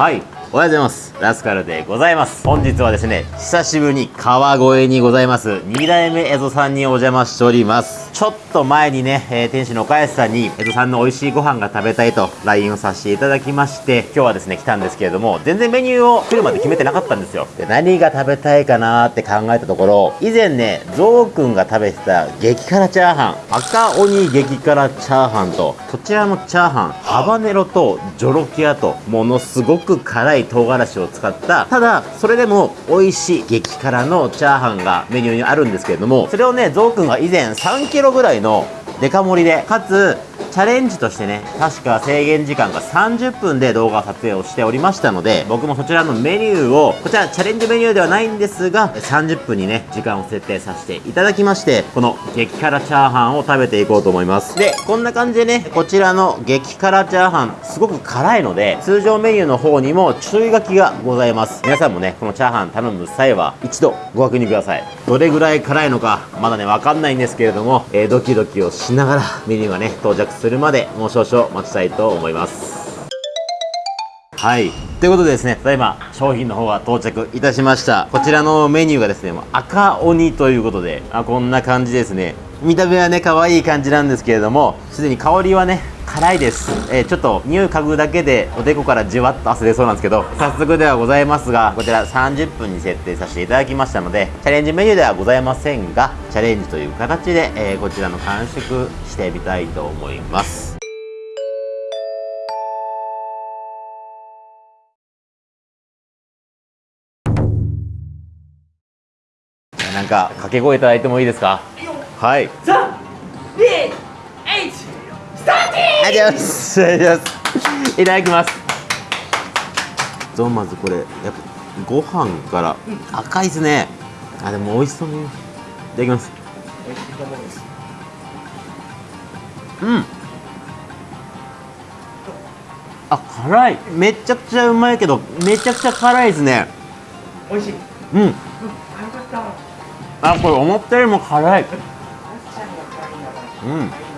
はい。おはようございます。ラスカルでございます。本日はですね久しぶりに川越にございます。2代目エゾさんにお邪魔しております。ちょっと前にね、えー店主の岡安さんにエゾさんの美味しいご飯が食べたいと LINE をさせていただきまして今日はですね来たんですけれども全然メニューを来るまで決めてなかったんですよ。で何が食べたいかなーって考えたところ以前ねゾウくんが食べてた激辛チャーハン赤鬼激辛チャーハンとこちらのチャーハンハバネロとジョロキアとものすごく辛い唐辛子を使ったただそれでも美味しい激辛のチャーハンがメニューにあるんですけれどもそれをねゾウくんが以前3キぐらいのデカ盛りでかつチャレンジとしてね確か制限時間が30分で動画撮影をしておりましたので僕もそちらのメニューをこちらチャレンジメニューではないんですが30分にね時間を設定させていただきましてこの激辛チャーハンを食べていこうと思います。でこんな感じでねこちらの激辛チャーハンすごく辛いので通常メニューの方にも注意書きがございます。皆さんもねこのチャーハン頼む際は一度ご確認ください。どれぐらい辛いのかまだねわかんないんですけれども、えードキドキをしながらメニューがね到着するするまでもう少々待ちたいと思いますはい。ということでですね、ただいま商品の方が到着いたしました。こちらのメニューがですね、赤鬼ということで、あこんな感じですね。見た目はね、可愛い感じなんですけれども、すでに香りはね、辛いです。えーちょっと匂い嗅ぐだけでおでこからじわっと汗出そうなんですけど、早速ではございますが、こちら30分に設定させていただきましたので、チャレンジメニューではございませんが、チャレンジという形で、えーこちらの完食してみたいと思います。なんか掛け声いただいてもいいですか？はいりがとうござい。ますありがとうございますいただきます。そうまずこれやっぱご飯から。赤いですね。あでも美味しそうにいただきます。うん。あ辛い。めちゃくちゃうまいけどめちゃくちゃ辛いですね。美味しい。うん。うん、あ、これ思ったよりも辛い。うん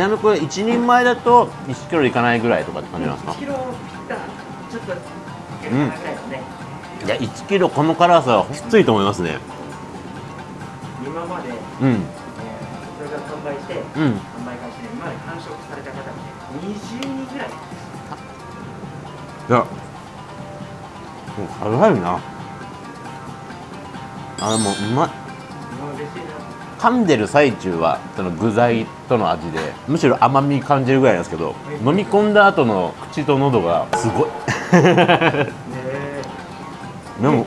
ちなみにこれ1人前だと1キロいかないぐらいとかって感じなんですか？1キロちょっと、いや1キロこの辛さはきついと思いますね。今まで、えーうんそれが販売して、うん。販売開始で、今まで完食された方が20人ぐらい。いやもう辛いな。あでもうまい。噛んでる最中はその具材との味でむしろ甘み感じるぐらいなんですけど飲み込んだ後の口と喉がすごい。でも。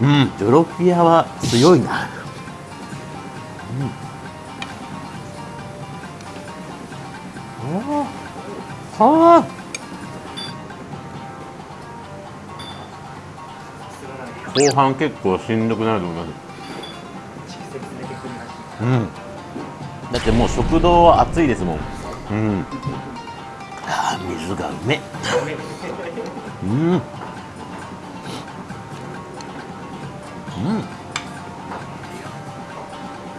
うんジョロピアは強いなうんはあ後半結構しんどくなると思います。うん。だってもう食堂は暑いですもん。うん。あー水がうめうん。うん。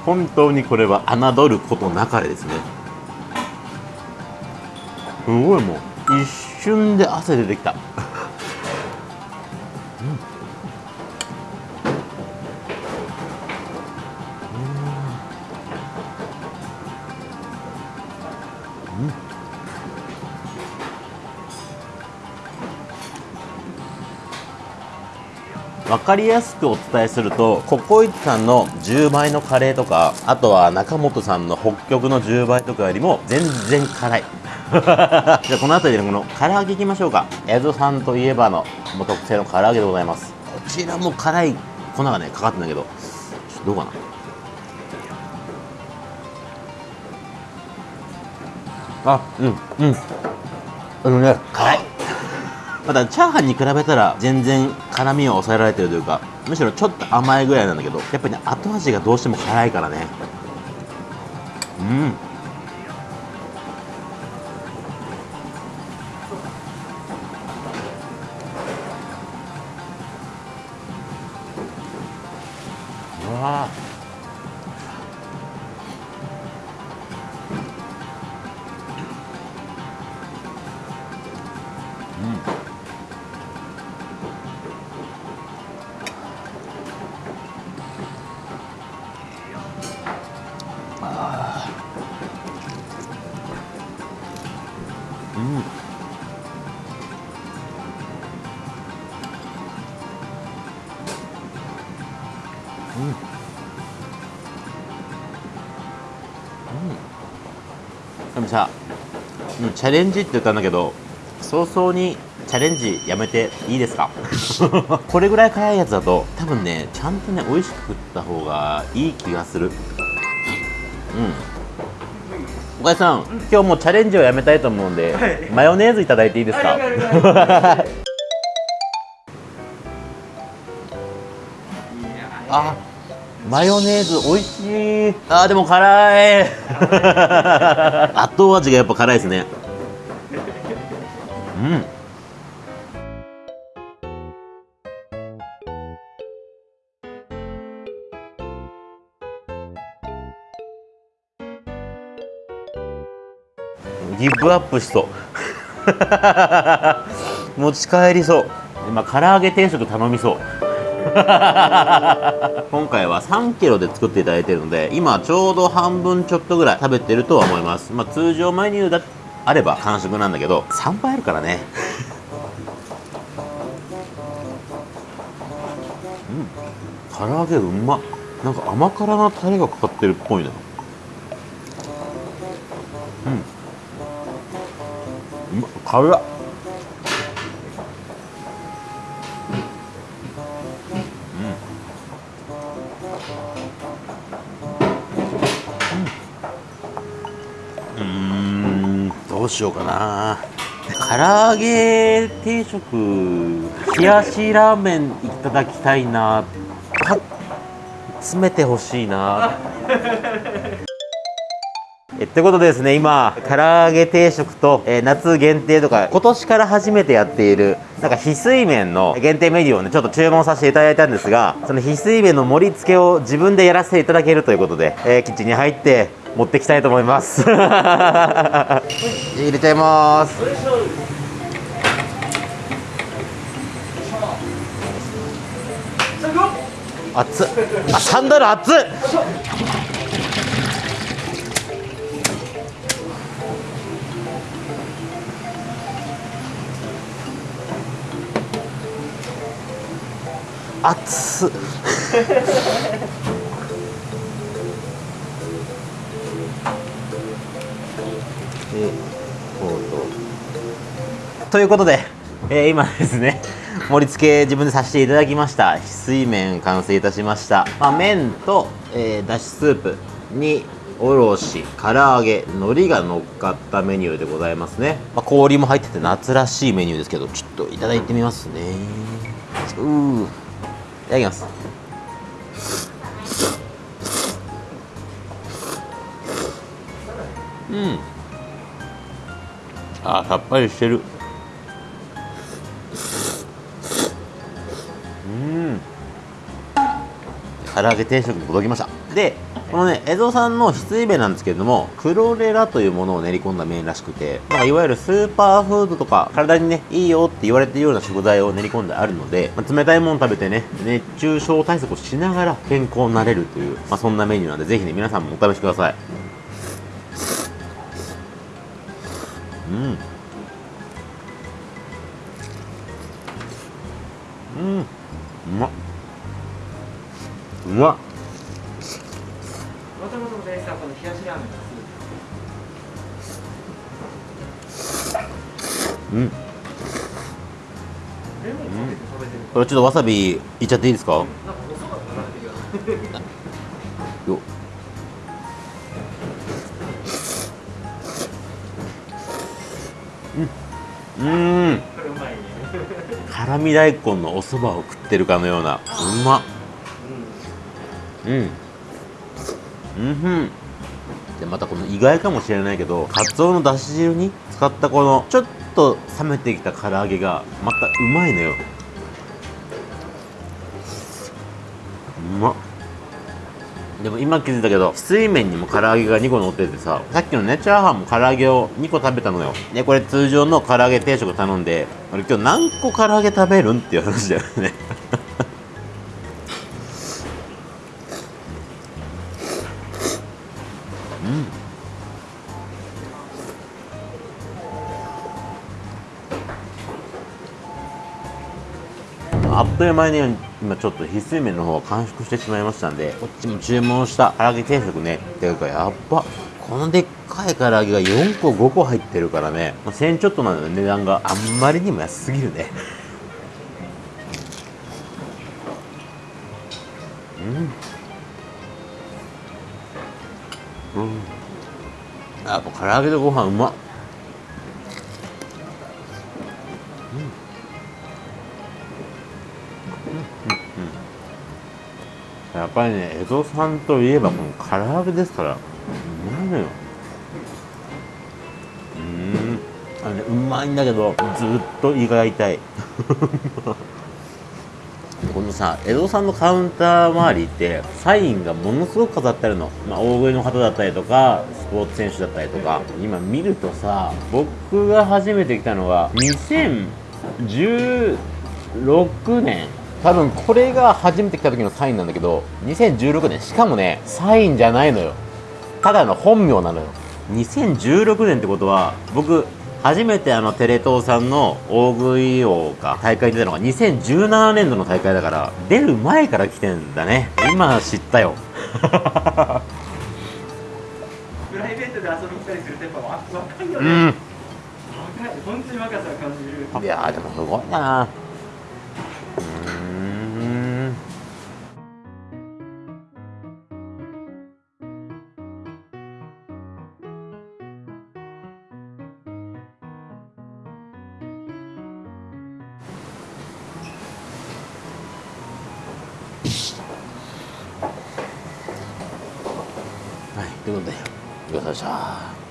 本当にこれは侮ることなかれですね。すごいもう。一瞬で汗出てきた分かりやすくお伝えするとココイチさんの10倍のカレーとかあとは中本さんの北極の10倍とかよりも全然辛い。じゃあこの辺りでこの唐揚げいきましょうか。エゾさんといえばのもう特製の唐揚げでございます。こちらも辛い粉がねかかってんだけどちょっとどうかな。あうんうん。あのね辛い。まだチャーハンに比べたら全然辛みを抑えられてるというかむしろちょっと甘いぐらいなんだけどやっぱりね後味がどうしても辛いからね。うん。さ、うん、チャレンジって言ったんだけど早々にチャレンジやめていいですか？これぐらい辛いやつだと多分ねちゃんとね美味しく食った方がいい気がする。うん。岡井さん、今日もうチャレンジをやめたいと思うんで、はい。マヨネーズいただいていいですか？あマヨネーズ美味しい。あーでも辛い。後味がやっぱ辛いですね。うん。ギブアップしそう。持ち帰りそう。今唐揚げ定食頼みそう今回は3キロで作っていただいているので今ちょうど半分ちょっとぐらい食べてるとは思います、まあ、通常メニューだあれば完食なんだけど3倍あるからね。うん。唐揚げうま。なんか甘辛なタレがかかってるっぽいな。うん。うま。っ辛っうん。どうしようかな。唐揚げ定食冷やしラーメンいただきたいな。詰めてほしいな。えってことでですね今唐揚げ定食と、えー夏限定とか今年から初めてやっているなんか翡翠麺の限定メニューをねちょっと注文させていただいたんですがその翡翠麺の盛り付けを自分でやらせていただけるということで、えーキッチンに入って持ってきたいと思います。入れちゃいます。熱っ。あサンダル熱っ熱っ。でこうと。ということで、えー今ですね盛り付け自分でさせていただきました。翡翠麺完成いたしました、まあ、麺と、えーだしスープにおろし唐揚げ海苔が乗っかったメニューでございますね、まあ、氷も入ってて夏らしいメニューですけどちょっといただいてみますね。うー。いただきます。うん。あーさっぱりしてる。唐揚げ定食に届きました。でこのね江戸さんの翡翠麺なんですけれどもクロレラというものを練り込んだ麺らしくてなんかいわゆるスーパーフードとか体にねいいよって言われてるような食材を練り込んであるので、まあ冷たいもの食べてね熱中症対策をしながら健康になれるという、まあ、そんなメニューなんでぜひね皆さんもお試しください。うん。うん。うまっ。まっもともとのベースは。この冷やしラーメンがうん。これちょっとわさびいっちゃっていいですか？なん。かよようんうん辛味大根のお蕎麦を食ってるかのような。うまっうん。うんふん。でまたこの意外かもしれないけどカツオのだし汁に使ったこのちょっと冷めてきた唐揚げがまたうまいのよ。うまっ。でも今気づいたけど水麺にも唐揚げが2個乗っててささっきのねチャーハンも唐揚げを2個食べたのよ。でこれ通常の唐揚げ定食頼んで俺今日何個唐揚げ食べるんっていう話だよね。あっという間に今ちょっと翡翠麺の方は完食してしまいましたんでこっちも注文した唐揚げ定食ねっていうかやっばこのでっかい唐揚げが4個5個入ってるからね、1000ちょっとなので値段があんまりにも安すぎるね。うん。うん。やっぱ唐揚げとご飯うまっ。うん。やっぱりね江戸さんといえばこの唐揚げですからうまいのよ。うん。あのうまいんだけどずっと胃が痛い。このさ江戸さんのカウンター周りってサインがものすごく飾ってあるの、まあ、大食いの方だったりとかスポーツ選手だったりとか。今見るとさ僕が初めて来たのが2016年多分これが初めて来た時のサインなんだけど2016年しかもねサインじゃないのよ。ただの本名なのよ。2016年ってことは僕初めてあのテレ東さんの大食い王が大会に出たのが2017年度の大会だから出る前から来てんだね。今知ったよ。プライベートで遊びに来たりするとやっぱわ若いよね、うん。若い。本当に若さを感じる。いやーでもすごいなはいということで。ごちそうさまでした。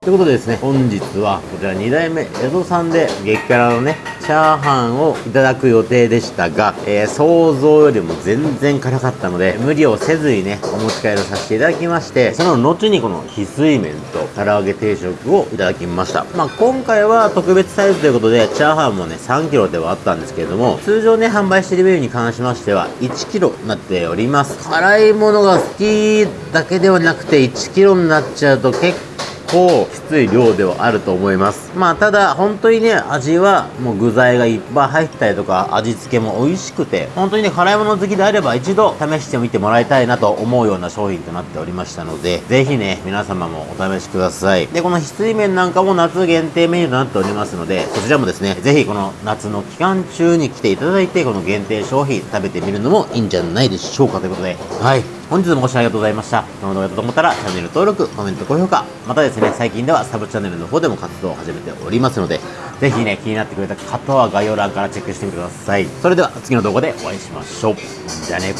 ということでですね、本日はこちら2代目江戸さんで激辛のね、チャーハンをいただく予定でしたが、えー想像よりも全然辛かったので、無理をせずにね、お持ち帰りをさせていただきまして、その後にこの翡翠麺と唐揚げ定食をいただきました。まあ今回は特別サイズということで、チャーハンもね、3キロではあったんですけれども、通常ね、販売しているメニューに関しましては、1キロになっております。辛いものが好きだけではなくて、1キロになっちゃうと結構構きつい量ではあると思います。まあただ本当にね味はもう具材がいっぱい入ったりとか味付けも美味しくて本当にね辛いもの好きであれば一度試してみてもらいたいなと思うような商品となっておりましたのでぜひね皆様もお試しください。でこの翡翠麺なんかも夏限定メニューとなっておりますのでこちらもですねぜひこの夏の期間中に来ていただいてこの限定商品食べてみるのもいいんじゃないでしょうかということで。はい。本日もご視聴ありがとうございました。この動画だったと思ったらチャンネル登録、コメント、高評価、またですね、最近ではサブチャンネルの方でも活動を始めておりますので、ぜひね、気になってくれた方は概要欄からチェックしてみてください。それでは次の動画でお会いしましょう。じゃあね。